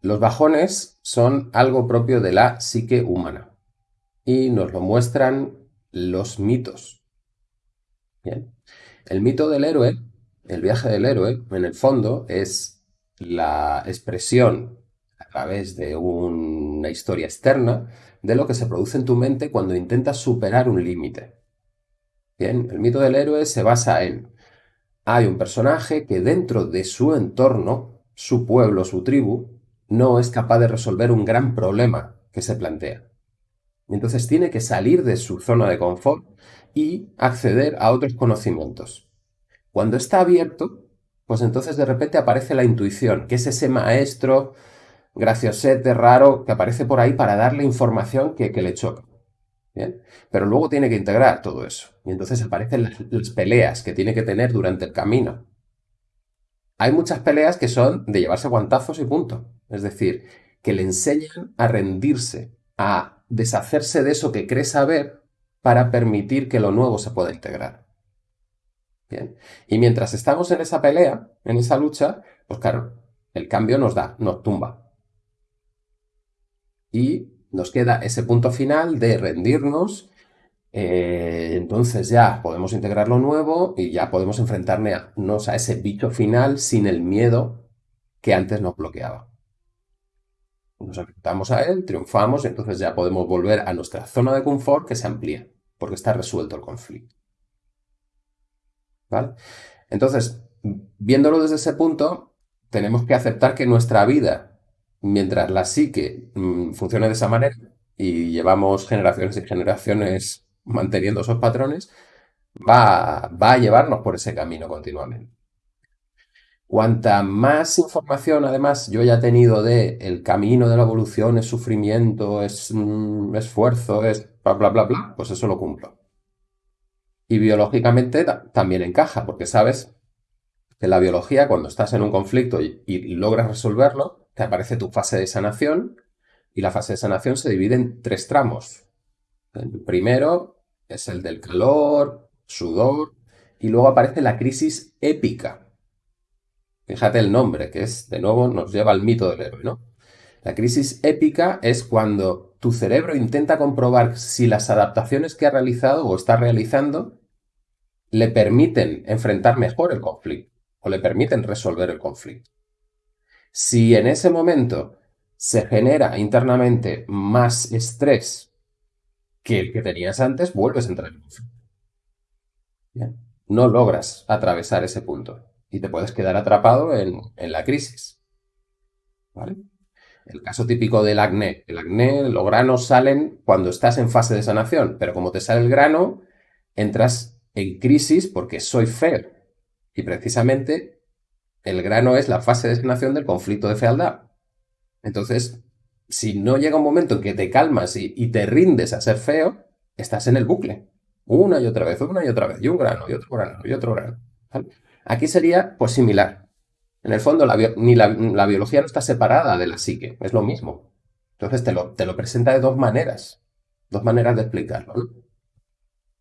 Los bajones son algo propio de la psique humana y nos lo muestran los mitos. Bien. El mito del héroe, el viaje del héroe, en el fondo es la expresión a través de una historia externa de lo que se produce en tu mente cuando intentas superar un límite. Bien, el mito del héroe se basa en hay un personaje que dentro de su entorno, su pueblo, su tribu, no es capaz de resolver un gran problema que se plantea. Entonces tiene que salir de su zona de confort y acceder a otros conocimientos. Cuando está abierto, pues entonces de repente aparece la intuición, que es ese maestro graciosete, raro, que aparece por ahí para darle información que, le choca. ¿Bien? Pero luego tiene que integrar todo eso. Y entonces aparecen las peleas que tiene que tener durante el camino. Hay muchas peleas que son de llevarse guantazos y punto. Es decir, que le enseñan a rendirse, a deshacerse de eso que cree saber para permitir que lo nuevo se pueda integrar. Bien. Y mientras estamos en esa pelea, en esa lucha, pues claro, el cambio nos da, nos tumba. Y nos queda ese punto final de rendirnos. Eh, entonces ya podemos integrar lo nuevo y ya podemos enfrentarnos a ese bicho final sin el miedo que antes nos bloqueaba nos enfrentamos a él, triunfamos, y entonces ya podemos volver a nuestra zona de confort que se amplía, porque está resuelto el conflicto. ¿Vale? Entonces, viéndolo desde ese punto, tenemos que aceptar que nuestra vida, mientras la psique mm, funcione de esa manera, y llevamos generaciones y generaciones manteniendo esos patrones, va, va a llevarnos por ese camino continuamente. Cuanta más información, además, yo ya tenido de el camino de la evolución es sufrimiento, es mm, esfuerzo, es bla, bla, bla, bla, pues eso lo cumplo. Y biológicamente también encaja, porque sabes que la biología, cuando estás en un conflicto y, y logras resolverlo, te aparece tu fase de sanación, y la fase de sanación se divide en tres tramos. El primero es el del calor, sudor, y luego aparece la crisis épica, Fíjate el nombre, que es, de nuevo, nos lleva al mito del héroe, ¿no? La crisis épica es cuando tu cerebro intenta comprobar si las adaptaciones que ha realizado o está realizando le permiten enfrentar mejor el conflicto o le permiten resolver el conflicto. Si en ese momento se genera internamente más estrés que el que tenías antes, vuelves a entrar en conflicto. No logras atravesar ese punto y te puedes quedar atrapado en, la crisis. ¿Vale? El caso típico del acné. El acné, los granos salen cuando estás en fase de sanación, pero como te sale el grano, entras en crisis porque soy feo. Y precisamente el grano es la fase de sanación del conflicto de fealdad. Entonces, si no llega un momento en que te calmas y, y, te rindes a ser feo, estás en el bucle. Una y otra vez, una y otra vez, y un grano, y otro grano, y otro grano. ¿vale? Aquí sería pues similar. En el fondo, la, ni la, biología no está separada de la psique, es lo mismo. Entonces te lo, te lo presenta de dos maneras, dos maneras de explicarlo.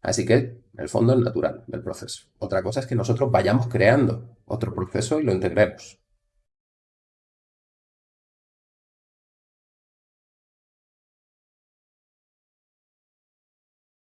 Así que, en el fondo, es natural del proceso. Otra cosa es que nosotros vayamos creando otro proceso y lo integremos.